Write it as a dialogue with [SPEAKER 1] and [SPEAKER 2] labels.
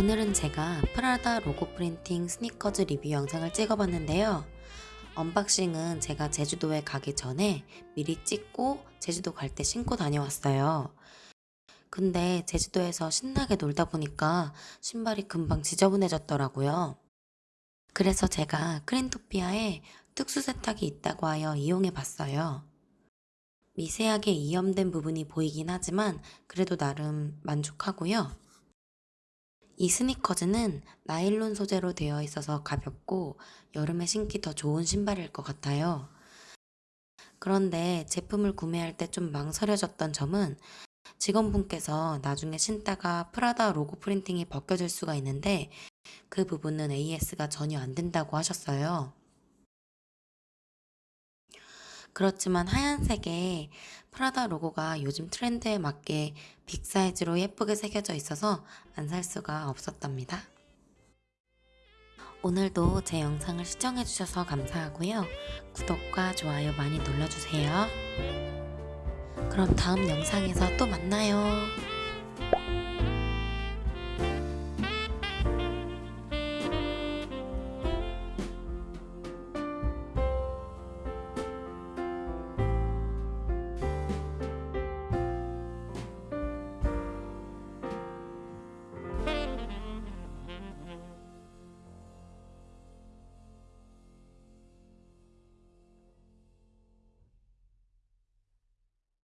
[SPEAKER 1] 오늘은 제가 프라다 로고 printing 스니커즈 리뷰 영상을 찍어봤는데요. unboxing은 제가 제주도에 가기 전에 미리 찍고 제주도 갈 때 신고 다녀왔어요. 근데 제주도에서 신나게 놀다 보니까 신발이 금방 지저분해졌더라고요. 그래서 제가 크린토피아에 특수 세탁이 있다고 하여 이용해 봤어요. 미세하게 이염된 부분이 보이긴 하지만 그래도 나름 만족하고요. 이 스니커즈는 나일론 소재로 되어 있어서 가볍고 여름에 신기 더 좋은 신발일 것 같아요. 그런데 제품을 구매할 때 좀 망설여졌던 점은 직원분께서 나중에 신다가 프라다 로고 프린팅이 벗겨질 수가 있는데 그 부분은 AS가 전혀 안 된다고 하셨어요. 그렇지만 하얀색에 프라다 로고가 요즘 트렌드에 맞게 빅 사이즈로 예쁘게 새겨져 있어서 안 살 수가 없었답니다. 오늘도 제 영상을 시청해주셔서 감사하고요. 구독과 좋아요 많이 눌러주세요. 그럼 다음 영상에서 또 만나요.